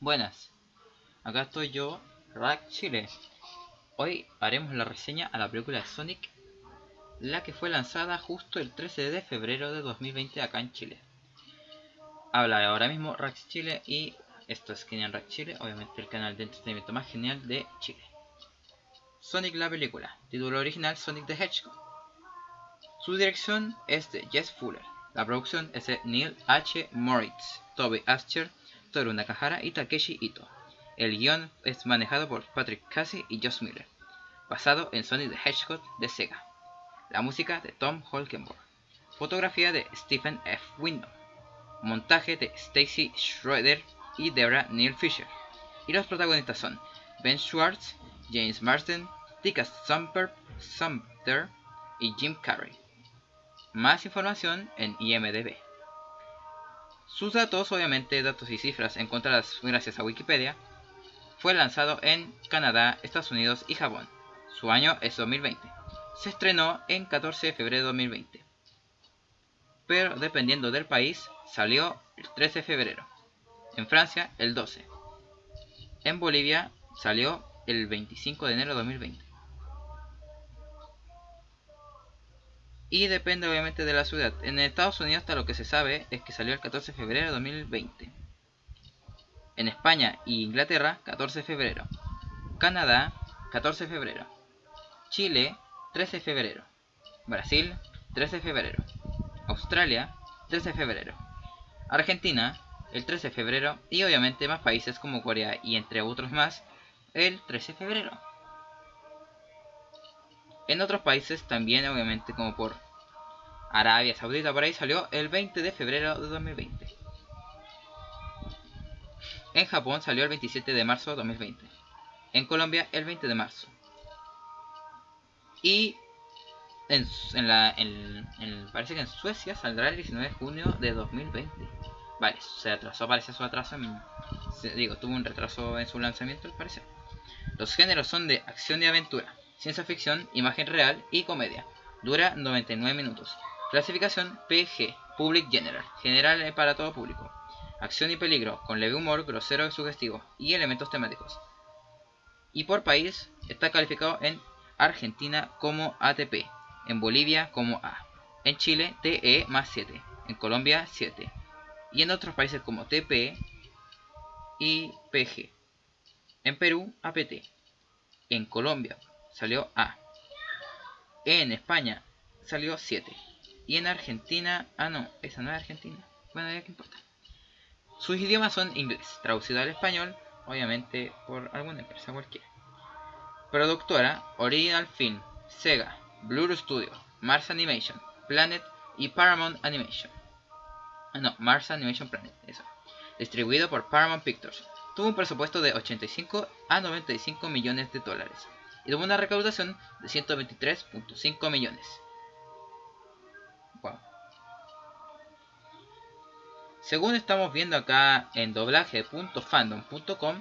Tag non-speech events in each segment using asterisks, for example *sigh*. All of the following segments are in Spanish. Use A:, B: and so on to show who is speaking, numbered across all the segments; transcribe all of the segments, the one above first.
A: Buenas, acá estoy yo, Rack Chile. Hoy haremos la reseña a la película Sonic, la que fue lanzada justo el 13 de febrero de 2020 acá en Chile. Habla ahora mismo Rack Chile y esto es Genial Rack Chile, obviamente el canal de entretenimiento más genial de Chile. Sonic la película, título original Sonic the Hedgehog. Su dirección es de Jess Fuller. La producción es de Neil H. Moritz, Toby Ascher, Toru Nakahara y Takeshi Ito. El guion es manejado por Patrick Casey y Josh Miller, basado en Sonic the Hedgehog de Sega. La música de Tom Holkenborg. Fotografía de Stephen F. Windom. Montaje de Stacy Schroeder y Debra Neil Fisher. Y los protagonistas son Ben Schwartz, James Marsden, Tika Sumter y Jim Carrey. Más información en IMDB. Sus datos, obviamente datos y cifras encontradas gracias a Wikipedia, fue lanzado en Canadá, Estados Unidos y Japón. Su año es 2020. Se estrenó en 14 de febrero de 2020. Pero dependiendo del país, salió el 13 de febrero. En Francia, el 12. En Bolivia, salió el 25 de enero de 2020. Y depende obviamente de la ciudad. En Estados Unidos hasta lo que se sabe es que salió el 14 de febrero de 2020. En España e Inglaterra 14 de febrero. Canadá 14 de febrero. Chile 13 de febrero. Brasil 13 de febrero. Australia 13 de febrero. Argentina el 13 de febrero y obviamente más países como Corea y entre otros más el 13 de febrero. En otros países también, obviamente, como por Arabia Saudita, por ahí salió el 20 de febrero de 2020. En Japón salió el 27 de marzo de 2020. En Colombia el 20 de marzo. Y en, la, parece que en Suecia saldrá el 19 de junio de 2020. Vale, se atrasó, parece su atraso. digo, tuvo un retraso en su lanzamiento, al parecer. Los géneros son de acción y aventura ciencia ficción, imagen real y comedia. Dura 99 minutos. Clasificación PG, Public General, general para todo público. Acción y peligro, con leve humor, grosero y sugestivo, y elementos temáticos. Y por país, está calificado en Argentina como ATP, en Bolivia como A, en Chile TE más 7, en Colombia 7, y en otros países como TP y PG. En Perú, APT. En Colombia, salió A. En España salió 7. Y en Argentina... Ah, no, esa no es Argentina. Bueno, ya que importa. Sus idiomas son inglés, traducido al español, obviamente por alguna empresa cualquiera. Productora, Original Film, Sega, Blur Studio, Mars Animation, Planet y Paramount Animation. Ah, no, Mars Animation Planet, eso. Distribuido por Paramount Pictures. Tuvo un presupuesto de 85 a 95 millones de dólares y tuvo una recaudación de 123.5 millones. Según estamos viendo acá en doblaje.fandom.com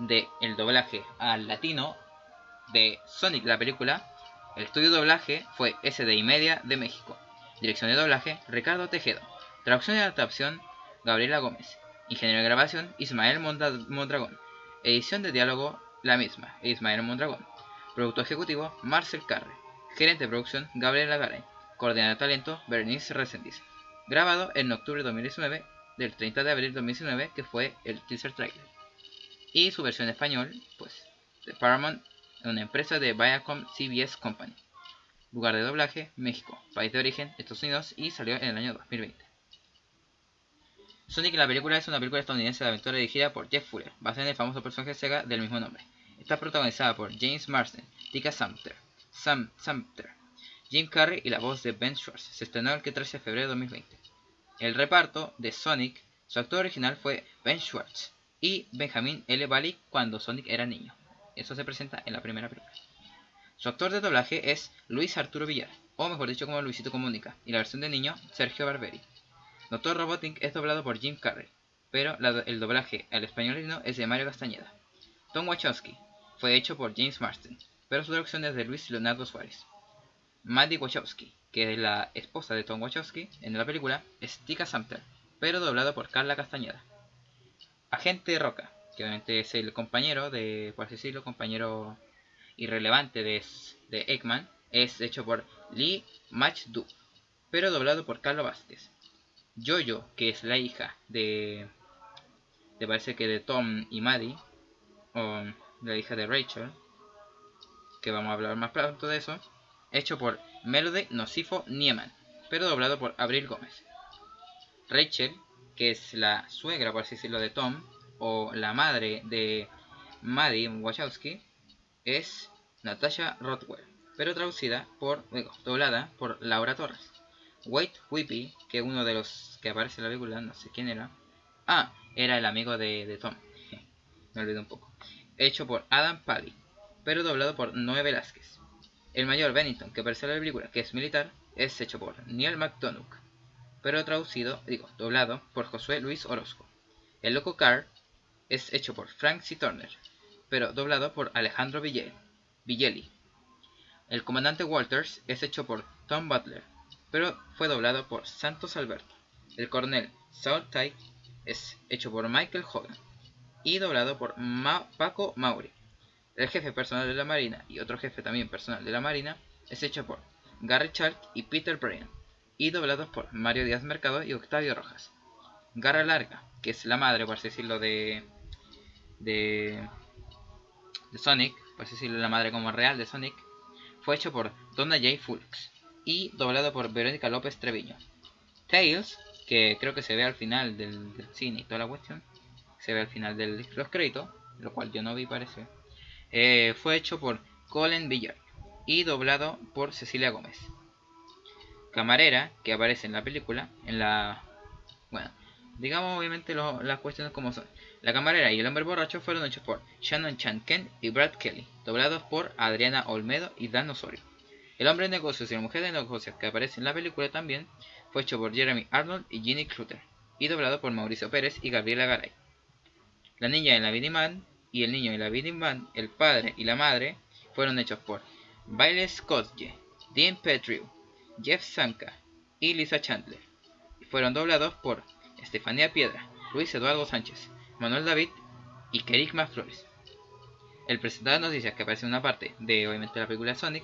A: de el doblaje al latino de Sonic la película, el estudio de doblaje fue SDI Media de México. Dirección de doblaje Ricardo Tejedo. Traducción y adaptación Gabriela Gómez. Ingeniero de grabación Ismael Mondragón. Edición de diálogo la misma, Ismael Mondragón. Productor ejecutivo, Marcel Carre. Gerente de producción, Gabriela Garay. Coordinador de talento, Bernice Resendiz. Grabado en octubre de 2019, del 30 de abril de 2019, que fue el teaser trailer. Y su versión en español, pues, de Paramount, una empresa de Viacom CBS Company. Lugar de doblaje, México. País de origen, Estados Unidos, y salió en el año 2020. Sonic la película es una película estadounidense de aventura dirigida por Jeff Fuller, basada en el famoso personaje Sega del mismo nombre. Está protagonizada por James Marsden, Tika Sumter, Sam Sumter, Jim Carrey y la voz de Ben Schwartz. Se estrenó el 13 de febrero de 2020. El reparto de Sonic, su actor original fue Ben Schwartz y Benjamin L. Bali cuando Sonic era niño. Eso se presenta en la primera película. Su actor de doblaje es Luis Arturo Villar, o mejor dicho como Luisito Comunica, y la versión de niño Sergio Barberi. Doctor Robotnik es doblado por Jim Carrey, pero el doblaje al español es de Mario Castañeda. Tom Wachowski, fue hecho por James Marsden, pero su traducción es de Luis Leonardo Suárez. Maddie Wachowski, que es la esposa de Tom Wachowski en la película, es Tika Sumter, pero doblado por Carla Castañeda. Agente Roca, que obviamente es el compañero de, por así decirlo, compañero irrelevante de, Eggman, es hecho por Lee Mach-du, pero doblado por Carlos Vázquez. Jojo, que es la hija de, de parece que de Tom y Maddie, o la hija de Rachel, que vamos a hablar más pronto de eso, hecho por Melody Nocifo Nieman, pero doblado por Abril Gómez. Rachel, que es la suegra, por así decirlo, de Tom, o la madre de Maddie Wachowski, es Natasha Rothwell, pero traducida por, doblada por Laura Torres. Wade Whippy, que uno de los que aparece en la película, no sé quién era. Ah, era el amigo de, de Tom. *laughs* Me olvidé un poco. Hecho por Adam Paddy, pero doblado por Noé Velázquez. El mayor Bennington, que aparece la película, que es militar, es hecho por Neil McDonough, pero traducido, digo, doblado por Josué Luis Orozco. El loco Carr es hecho por Frank C. Turner, pero doblado por Alejandro Villeli. El comandante Walters es hecho por Tom Butler, pero fue doblado por Santos Alberto. El coronel Saul Tyke es hecho por Michael Hogan y doblado por Paco Mauri. El jefe personal de la Marina y otro jefe también personal de la Marina es hecho por Gary Chalk y Peter Bryan y doblados por Mario Díaz Mercado y Octavio Rojas. Garra Larga, que es la madre, por así decirlo, de, de, de Sonic, por así decirlo, la madre como real de Sonic, fue hecho por Donna J. Fulks y doblado por Verónica López Treviño. Tails, que creo que se ve al final del, cine y toda la cuestión, se ve al final de los créditos, lo cual yo no vi parece, eh, fue hecho por Colin Villar y doblado por Cecilia Gómez. Camarera, que aparece en la película, en la... Bueno, digamos obviamente las cuestiones como son. La camarera y el hombre borracho fueron hechos por Shannon Chanken y Brad Kelly, doblados por Adriana Olmedo y Dan Osorio. El hombre de negocios y la mujer de negocios que aparece en la película también fue hecho por Jeremy Arnold y Ginny Clutter y doblado por Mauricio Pérez y Gabriela Garay. La niña en la Man y el niño en la Man, el padre y la madre, fueron hechos por Bailey Scotje, Dean Petrie, Jeff Sanka y Lisa Chandler. Y fueron doblados por Estefanía Piedra, Luis Eduardo Sánchez, Manuel David y Kerigma Flores. El presentador de noticias que aparece en una parte de obviamente la película Sonic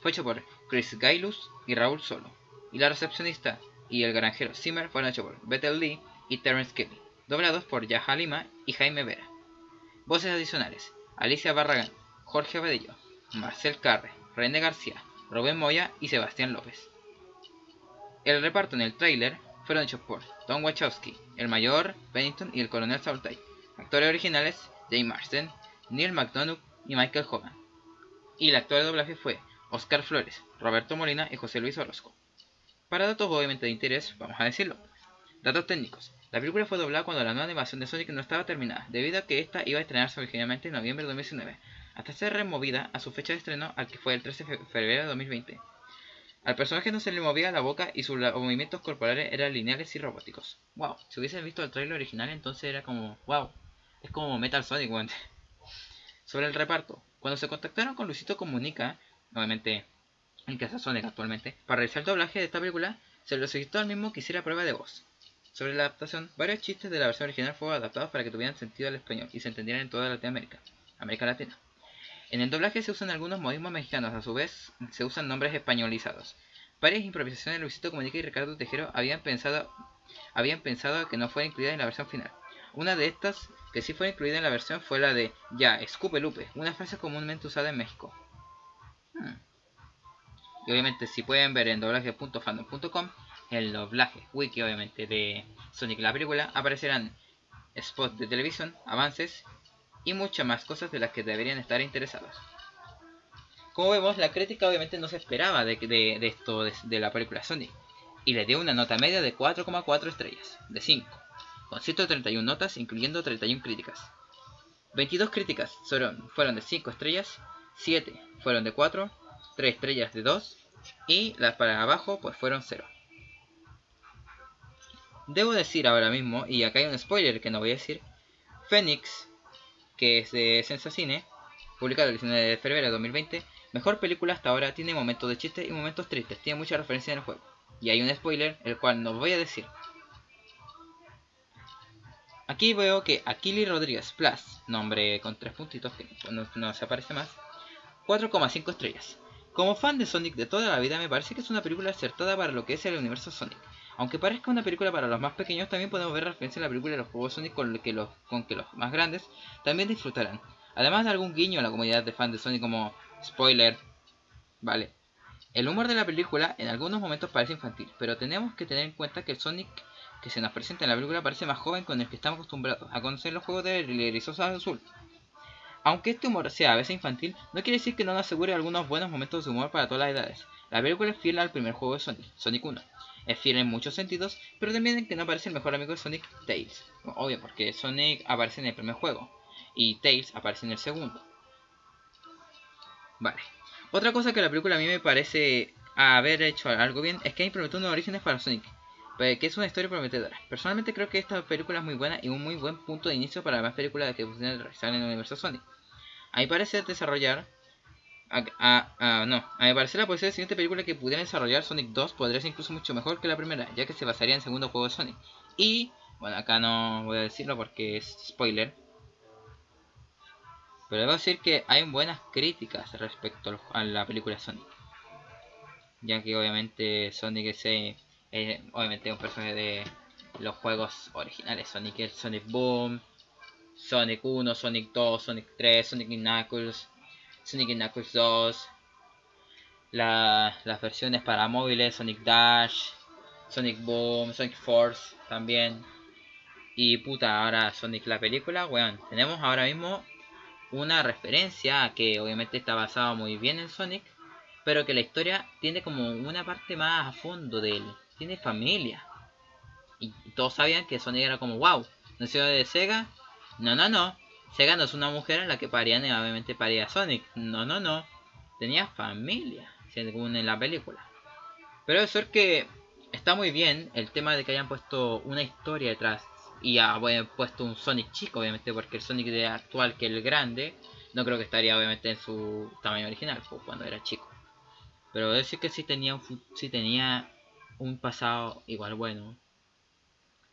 A: fue hecho por Chris Gailus y Raúl Solo. Y la recepcionista y el granjero Zimmer fueron hechos por Bethel Lee y Terence Kelly, doblados por Yaja Lima y Jaime Vera. Voces adicionales: Alicia Barragán, Jorge Abadillo, Marcel Carre, René García, Rubén Moya y Sebastián López. El reparto en el tráiler fueron hechos por Tom Wachowski, el mayor Bennington y el coronel Saultay. Actores originales: Jay Marsden, Neil McDonough y Michael Hogan. Y el actor de doblaje fue Oscar Flores, Roberto Molina y José Luis Orozco. Para datos obviamente de interés, vamos a decirlo. Datos técnicos. La película fue doblada cuando la nueva animación de Sonic no estaba terminada, debido a que esta iba a estrenarse originalmente en noviembre de 2019, hasta ser removida a su fecha de estreno, al que fue el 13 de febrero de 2020. Al personaje no se le movía la boca y sus movimientos corporales eran lineales y robóticos. Wow, si hubiesen visto el trailer original entonces era como, wow, es como Metal Sonic, *laughs* Sobre el reparto, cuando se contactaron con Luisito Comunica, obviamente en Casa Sonic actualmente, para realizar el doblaje de esta película, se lo solicitó al mismo que hiciera prueba de voz. Sobre la adaptación, varios chistes de la versión original fueron adaptados para que tuvieran sentido al español y se entendieran en toda Latinoamérica, América Latina. En el doblaje se usan algunos modismos mexicanos, a su vez se usan nombres españolizados. Varias improvisaciones de Luisito Comunica y Ricardo Tejero habían pensado, habían pensado que no fuera incluida en la versión final. Una de estas que sí fue incluida en la versión fue la de Ya, escupe Lupe, una frase comúnmente usada en México. Hmm. Y obviamente si pueden ver en doblaje.fandom.com el doblaje wiki obviamente de Sonic la película aparecerán spots de televisión, avances y muchas más cosas de las que deberían estar interesados. Como vemos, la crítica obviamente no se esperaba de, esto de, la película Sonic y le dio una nota media de 4,4 estrellas, de 5, con 131 notas incluyendo 31 críticas. 22 críticas fueron de 5 estrellas, 7 fueron de 4, 3 estrellas de 2 y las para abajo pues fueron 0. Debo decir ahora mismo, y acá hay un spoiler que no voy a decir, Phoenix, que es de Sensacine, publicado el 19 de febrero de 2020, mejor película hasta ahora, tiene momentos de chiste y momentos tristes, tiene mucha referencia en el juego. Y hay un spoiler, el cual no voy a decir. Aquí veo que Akili Rodríguez Plus, nombre con tres puntitos que no, se aparece más, 4,5 estrellas. Como fan de Sonic de toda la vida me parece que es una película acertada para lo que es el universo Sonic. Aunque parezca una película para los más pequeños, también podemos ver referencia a la película de los juegos Sonic con que los, con que los más grandes también disfrutarán. Además de algún guiño a la comunidad de fans de Sonic como spoiler. Vale. El humor de la película en algunos momentos parece infantil, pero tenemos que tener en cuenta que el Sonic que se nos presenta en la película parece más joven con el que estamos acostumbrados a conocer los juegos de Rizosa Azul. Aunque este humor sea a veces infantil, no quiere decir que no nos asegure algunos buenos momentos de humor para todas las edades. La película es fiel al primer juego de Sonic, Sonic 1. Es fiel en muchos sentidos, pero también en que no aparece el mejor amigo de Sonic, Tails. Obvio, porque Sonic aparece en el primer juego y Tails aparece en el segundo. Vale. Otra cosa que la película a mí me parece haber hecho algo bien es que ha implementado unos orígenes para Sonic, pues, que es una historia prometedora. Personalmente creo que esta película es muy buena y un muy buen punto de inicio para más películas que funcionan en el universo Sonic. A mi parecer desarrollar... A, no, a mi parecer la posibilidad de la siguiente película que pudiera desarrollar Sonic 2 podría ser incluso mucho mejor que la primera, ya que se basaría en el segundo juego de Sonic. Y, bueno, acá no voy a decirlo porque es spoiler, pero debo decir que hay buenas críticas respecto a la película Sonic. Ya que obviamente Sonic es, eh, obviamente un personaje de los juegos originales. Sonic Sonic Boom, Sonic 1, Sonic 2, Sonic 3, Sonic Knuckles, Sonic Knuckles 2. las versiones para móviles, Sonic Dash, Sonic Boom, Sonic Force también. Y puta, ahora Sonic la película, weón. Tenemos ahora mismo una referencia que obviamente está basado muy bien en Sonic, pero que la historia tiene como una parte más a fondo de él. Tiene familia. Y todos sabían que Sonic era como, wow, nació de Sega. No, no, no. Sega no es una mujer en la que parían y obviamente paría Sonic. No, no, no. Tenía familia, según en la película. Pero eso es que está muy bien el tema de que hayan puesto una historia detrás y ha puesto un Sonic chico, obviamente, porque el Sonic de actual, que el grande, no creo que estaría obviamente en su tamaño original, pues, cuando era chico. Pero decir que sí tenía un, sí tenía un pasado igual bueno.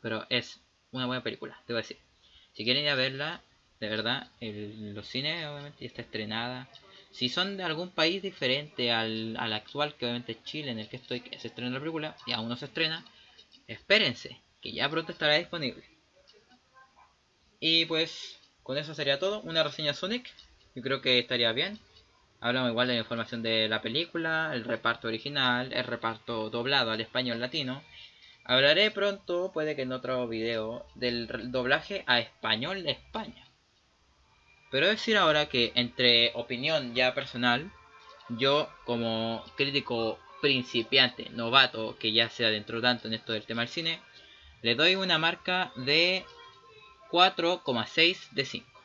A: Pero es una buena película, te voy a decir. Si quieren ir a verla, de verdad, el, los cines obviamente ya está estrenada. Si son de algún país diferente al, al actual, que obviamente es Chile, en el que estoy, se estrena la película, y aún no se estrena, espérense, que ya pronto estará disponible. Y pues con eso sería todo. Una reseña Sonic. Yo creo que estaría bien. Hablamos igual de la información de la película, el reparto original, el reparto doblado al español latino. Hablaré pronto, puede que en otro video, del doblaje a español de España. Pero decir ahora que entre opinión ya personal, yo como crítico principiante, novato, que ya se adentró tanto en esto del tema del cine, le doy una marca de 4,6 de 5.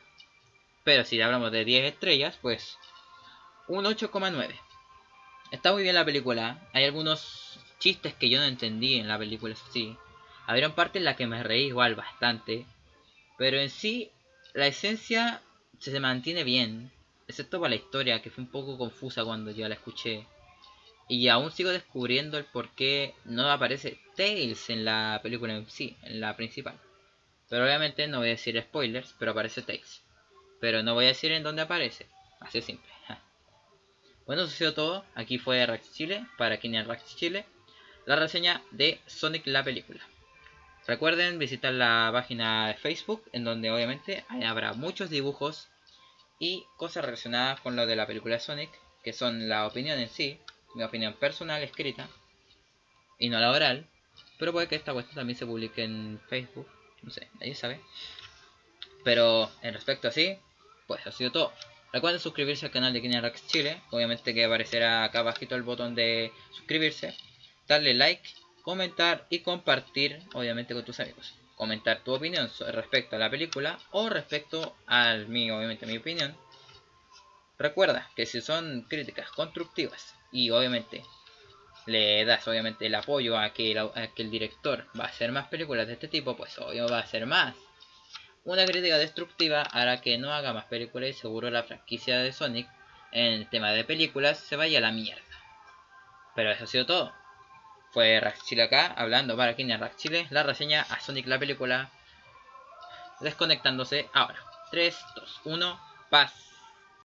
A: Pero si hablamos de 10 estrellas, pues un 8,9. Está muy bien la película. Hay algunos chistes que yo no entendí en la película, sí. Habría parte en la que me reí igual bastante. Pero en sí, la esencia se mantiene bien. Excepto por la historia, que fue un poco confusa cuando yo la escuché. Y aún sigo descubriendo el por qué no aparece Tails en la película en sí, en la principal. Pero obviamente no voy a decir spoilers, pero aparece Tails. Pero no voy a decir en dónde aparece. Así es simple. *laughs* Bueno, eso ha sido todo. Aquí fue Rax Chile, para Kinian Rax Chile. La reseña de Sonic la película. Recuerden visitar la página de Facebook, en donde obviamente habrá muchos dibujos y cosas relacionadas con lo de la película Sonic, que son la opinión en sí, mi opinión personal escrita, y no la oral, pero puede que esta cuestión también se publique en Facebook no sé, nadie sabe. Pero en respecto a sí, pues ha sido todo. Recuerden suscribirse al canal de Kinerax Chile. Obviamente que aparecerá acá abajito el botón de suscribirse. Darle like, comentar y compartir, obviamente, con tus amigos. Comentar tu opinión respecto a la película o respecto al mío, obviamente, mi opinión. Recuerda que si son críticas constructivas y obviamente le das obviamente el apoyo a que, el director va a hacer más películas de este tipo, pues obvio va a hacer más. Una crítica destructiva hará que no haga más películas y seguro la franquicia de Sonic en el tema de películas se vaya a la mierda. Pero eso ha sido todo. Fue Rax Chile acá, hablando para Kine Rax Chile, la reseña a Sonic la película. desconectándose ahora. 3, 2, 1, paz.